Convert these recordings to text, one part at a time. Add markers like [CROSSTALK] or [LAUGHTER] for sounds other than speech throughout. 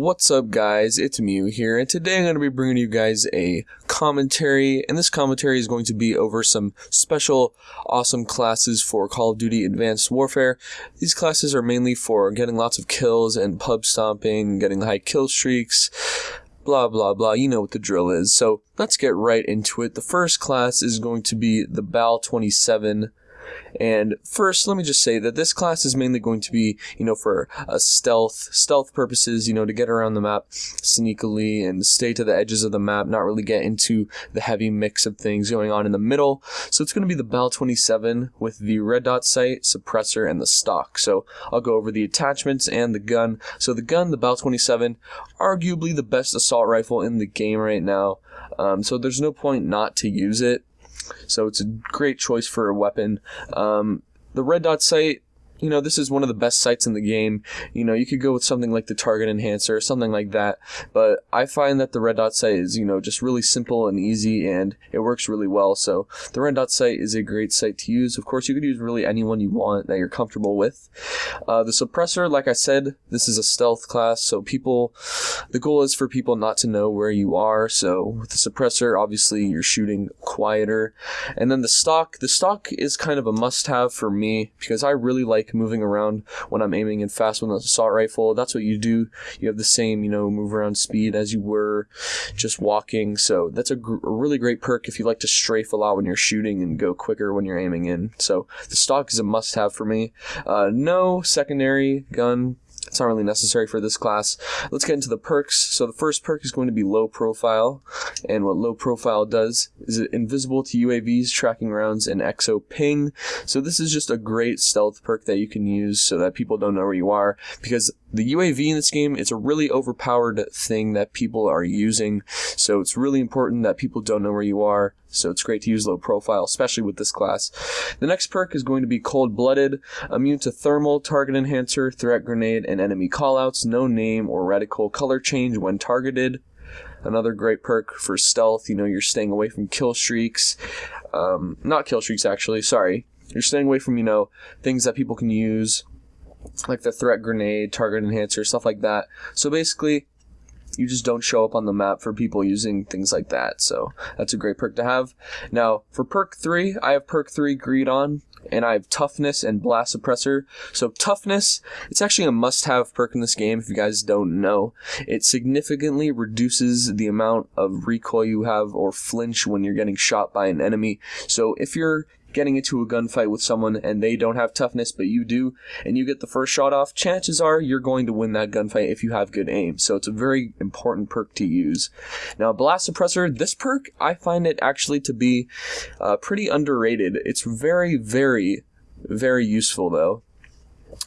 What's up, guys? It's Mew here, and today I'm going to be bringing you guys a commentary, and this commentary is going to be over some special, awesome classes for Call of Duty Advanced Warfare. These classes are mainly for getting lots of kills and pub stomping, getting high kill streaks, blah blah blah. You know what the drill is. So let's get right into it. The first class is going to be the BAL 27 and first, let me just say that this class is mainly going to be, you know, for uh, stealth, stealth purposes, you know, to get around the map sneakily and stay to the edges of the map, not really get into the heavy mix of things going on in the middle. So it's going to be the BAL 27 with the red dot sight, suppressor, and the stock. So I'll go over the attachments and the gun. So the gun, the BAL 27, arguably the best assault rifle in the game right now. Um, so there's no point not to use it. So it's a great choice for a weapon. Um, the red dot sight you know, this is one of the best sights in the game. You know, you could go with something like the target enhancer or something like that. But I find that the red dot sight is, you know, just really simple and easy and it works really well. So the red dot sight is a great sight to use. Of course, you could use really anyone you want that you're comfortable with. Uh, the suppressor, like I said, this is a stealth class. So people, the goal is for people not to know where you are. So with the suppressor, obviously you're shooting quieter. And then the stock, the stock is kind of a must have for me because I really like moving around when I'm aiming and fast with an assault rifle. That's what you do. You have the same, you know, move around speed as you were just walking. So that's a, gr- a really great perk if you like to strafe a lot when you're shooting and go quicker when you're aiming in. So the stock is a must have for me. Uh, no secondary gun it's not really necessary for this class. Let's get into the perks. So the first perk is going to be low profile. And what low profile does is it invisible to UAVs, tracking rounds, and exo ping. So this is just a great stealth perk that you can use so that people don't know where you are. Because the UAV in this game, it's a really overpowered thing that people are using. So it's really important that people don't know where you are. So it's great to use low profile, especially with this class. The next perk is going to be Cold Blooded, immune to thermal, target enhancer, threat grenade, and enemy callouts, no name or reticle color change when targeted. Another great perk for stealth, you know, you're staying away from kill streaks. Um, not kill streaks, actually, sorry. You're staying away from, you know, things that people can use like the threat grenade, target enhancer, stuff like that. So basically, you just don't show up on the map for people using things like that. So that's a great perk to have. Now, for perk 3, I have perk 3 Greed on, and I have Toughness and Blast Suppressor. So Toughness, it's actually a must-have perk in this game if you guys don't know. It significantly reduces the amount of recoil you have or flinch when you're getting shot by an enemy. So if you're getting into a gunfight with someone and they don't have toughness but you do and you get the first shot off chances are you're going to win that gunfight if you have good aim. So it's a very important perk to use. Now blast suppressor this perk i find it actually to be uh, pretty underrated. It's very very very useful though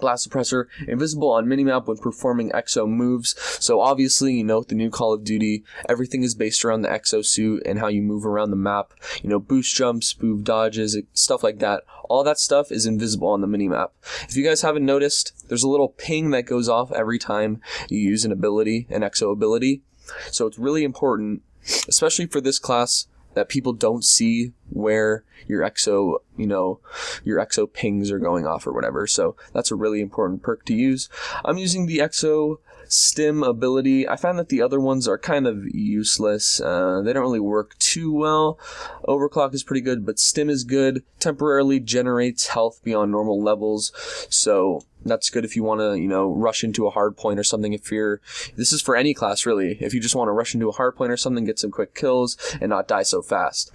Blast Suppressor, invisible on minimap when performing exo moves. So obviously, you know, the new Call of Duty, everything is based around the exo suit and how you move around the map. You know, boost jumps, move dodges, stuff like that. All that stuff is invisible on the minimap. If you guys haven't noticed, there's a little ping that goes off every time you use an ability, an exo ability. So it's really important, especially for this class, that people don't see where your exo, you know, your exo pings are going off or whatever. So that's a really important perk to use. I'm using the exo stim ability. I find that the other ones are kind of useless. Uh, they don't really work too well. Overclock is pretty good, but stim is good. Temporarily generates health beyond normal levels. So that's good if you want to, you know, rush into a hard point or something. If you're, this is for any class really. If you just want to rush into a hard point or something, get some quick kills and not die so fast.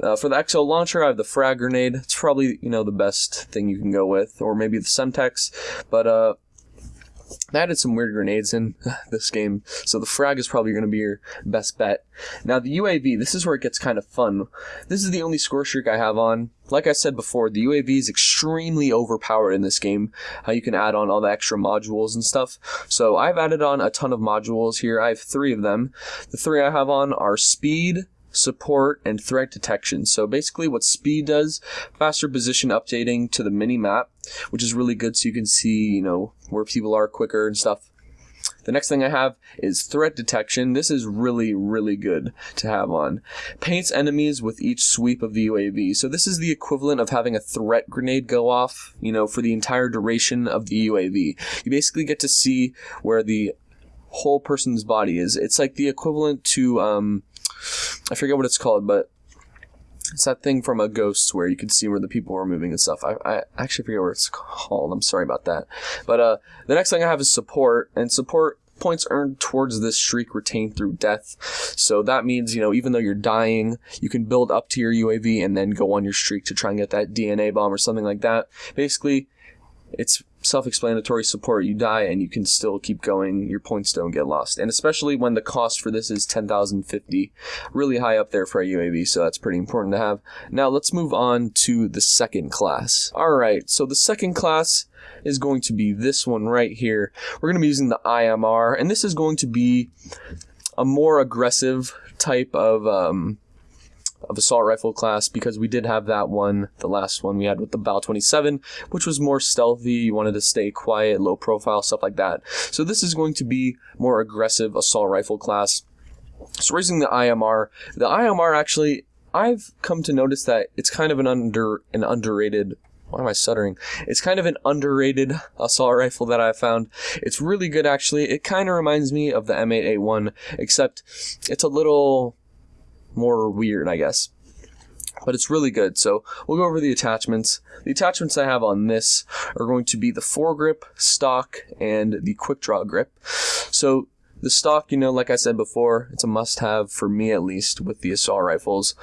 Uh, for the Exo launcher, I have the frag grenade. It's probably, you know, the best thing you can go with, or maybe the Semtex. But uh, I added some weird grenades in [LAUGHS] this game, so the frag is probably going to be your best bet. Now, the UAV, this is where it gets kind of fun. This is the only score streak I have on. Like I said before, the UAV is extremely overpowered in this game, how you can add on all the extra modules and stuff. So I've added on a ton of modules here. I have three of them. The three I have on are speed, support, and threat detection. So basically what speed does, faster position updating to the mini map, which is really good so you can see, you know, where people are quicker and stuff. The next thing I have is threat detection. This is really, really good to have on. Paints enemies with each sweep of the UAV. So this is the equivalent of having a threat grenade go off, you know, for the entire duration of the UAV. You basically get to see where the whole person's body is. It's like the equivalent to um, I forget what it's called, but it's that thing from a ghost where you can see where the people are moving and stuff. I, I actually forget what it's called. I'm sorry about that. But uh, the next thing I have is support, and support points earned towards this streak retained through death. So that means, you know, even though you're dying, you can build up to your UAV and then go on your streak to try and get that DNA bomb or something like that. Basically, it's self-explanatory support. You die and you can still keep going. Your points don't get lost. And especially when the cost for this is 10,050 really high up there for a UAV so that's pretty important to have. Now let's move on to the second class. Alright so the second class is going to be this one right here. We're going to be using the IMR and this is going to be a more aggressive type of um, of assault rifle class because we did have that one, the last one we had with the Bal 27, which was more stealthy. You wanted to stay quiet, low profile, stuff like that. So this is going to be more aggressive assault rifle class. So raising the IMR, the IMR actually, I've come to notice that it's kind of an under an underrated why am I stuttering? It's kind of an underrated [LAUGHS] assault rifle that I found. It's really good actually. It kind of reminds me of the M8A1, except it's a little more weird, I guess. But it's really good. So we'll go over the attachments. The attachments I have on this are going to be the foregrip, stock, and the quick draw grip. So the stock, you know, like I said before, it's a must have for me at least with the assault rifles.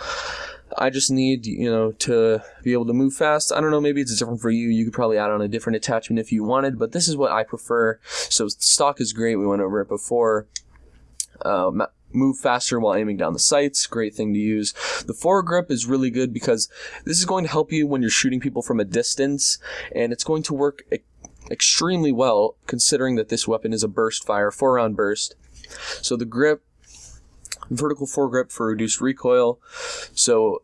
I just need, you know, to be able to move fast. I don't know, maybe it's different for you. You could probably add on a different attachment if you wanted, but this is what I prefer. So stock is great. We went over it before. Uh, move faster while aiming down the sights. Great thing to use. The foregrip is really good because this is going to help you when you're shooting people from a distance, and it's going to work e- extremely well considering that this weapon is a burst fire, four round burst. So the grip, vertical foregrip for reduced recoil. So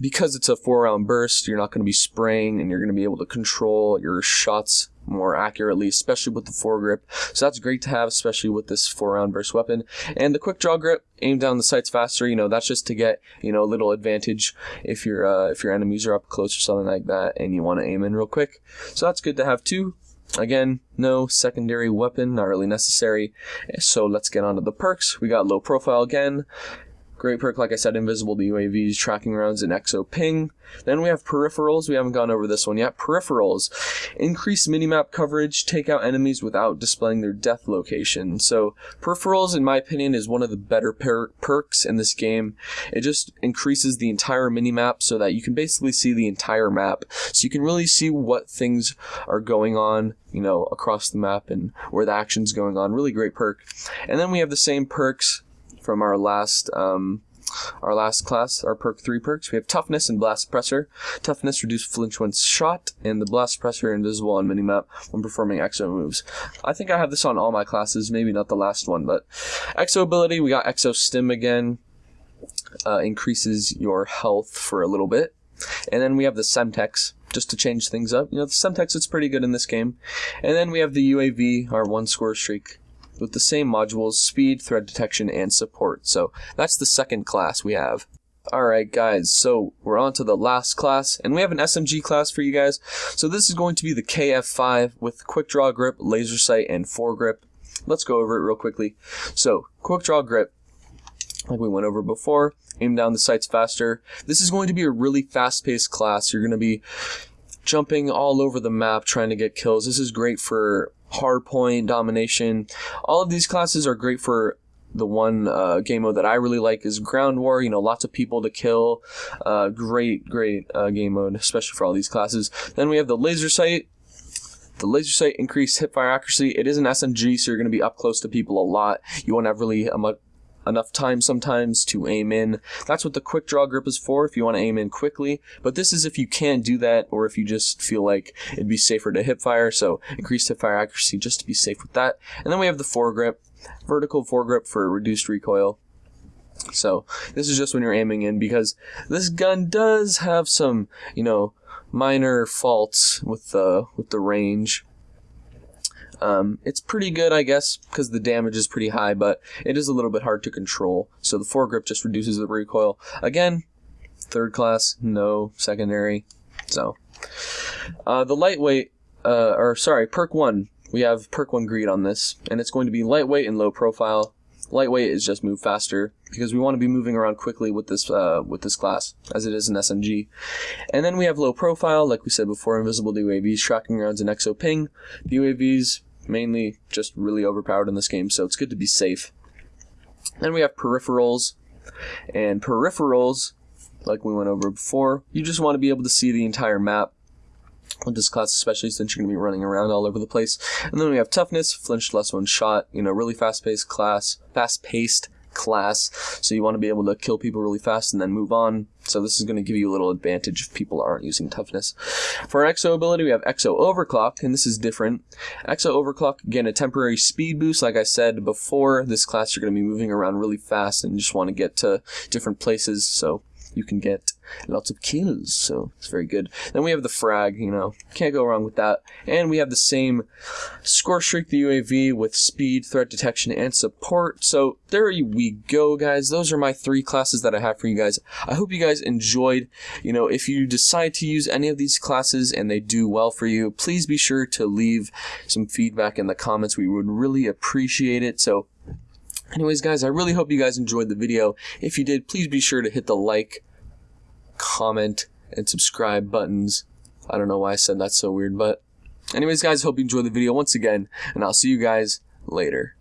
because it's a four round burst, you're not going to be spraying and you're going to be able to control your shots more accurately, especially with the foregrip. So that's great to have, especially with this four round burst weapon. And the quick draw grip, aim down the sights faster. You know, that's just to get you know a little advantage if your uh, if your enemies are up close or something like that, and you want to aim in real quick. So that's good to have too. Again, no secondary weapon, not really necessary. So let's get on to the perks. We got low profile again. Great perk, like I said, invisible to UAVs, tracking rounds, and exo ping. Then we have peripherals. We haven't gone over this one yet. Peripherals increase minimap coverage, take out enemies without displaying their death location. So peripherals, in my opinion, is one of the better per- perks in this game. It just increases the entire minimap so that you can basically see the entire map. So you can really see what things are going on, you know, across the map and where the action's going on. Really great perk. And then we have the same perks from our last um, our last class, our perk three perks. We have toughness and blast suppressor. Toughness reduce flinch when shot, and the blast suppressor invisible on minimap when performing exo moves. I think I have this on all my classes, maybe not the last one, but exo ability. We got exo stim again. Uh, increases your health for a little bit, and then we have the semtex just to change things up. You know, the semtex is pretty good in this game, and then we have the UAV, our one score streak with the same modules, speed, threat detection, and support. So that's the second class we have. Alright guys, so we're on to the last class, and we have an SMG class for you guys. So this is going to be the KF5 with quick draw grip, laser sight, and foregrip. Let's go over it real quickly. So, quick draw grip, like we went over before, aim down the sights faster. This is going to be a really fast-paced class. You're going to be jumping all over the map trying to get kills. This is great for hardpoint, domination. All of these classes are great for the one uh, game mode that I really like is Ground War. You know, lots of people to kill. Uh, great, great uh, game mode, especially for all these classes. Then we have the laser sight. The laser sight increased hipfire accuracy. It is an SMG, so you're going to be up close to people a lot. You won't have really a much enough time sometimes to aim in. That's what the quick draw grip is for if you want to aim in quickly. But this is if you can't do that or if you just feel like it'd be safer to hip fire. So increased hip fire accuracy just to be safe with that. And then we have the foregrip, vertical foregrip for reduced recoil. So this is just when you're aiming in because this gun does have some, you know, minor faults with the with the range. Um, it's pretty good, I guess, because the damage is pretty high, but it is a little bit hard to control. So the foregrip just reduces the recoil. Again, third class, no secondary. So uh, the lightweight, uh, or sorry, perk one, we have perk 1 greed on this, and it's going to be lightweight and low profile. Lightweight is just move faster because we want to be moving around quickly with this uh, with this class as it is an SMG. And then we have low profile, like we said before, invisible UAVs, tracking rounds, and exo ping. The UAVs mainly just really overpowered in this game, so it's good to be safe. Then we have peripherals, and peripherals, like we went over before, you just want to be able to see the entire map with this class, especially since you're going to be running around all over the place. And then we have toughness, flinched less one shot, you know, really fast paced class, fast paced class. So you want to be able to kill people really fast and then move on. So this is going to give you a little advantage if people aren't using toughness. For our Exo ability, we have Exo Overclock, and this is different. Exo Overclock, again, a temporary speed boost. Like I said before, this class you're going to be moving around really fast and just want to get to different places. So you can get lots of kills, so it's very good. Then we have the frag, you know, can't go wrong with that. And we have the same score streak, the UAV, with speed, threat detection, and support. So there we go, guys. Those are my three classes that I have for you guys. I hope you guys enjoyed. You know, if you decide to use any of these classes and they do well for you, please be sure to leave some feedback in the comments. We would really appreciate it. So Anyways, guys, I really hope you guys enjoyed the video. If you did, please be sure to hit the like, comment, and subscribe buttons. I don't know why I said that so weird, but anyways, guys, hope you enjoyed the video once again, and I'll see you guys later.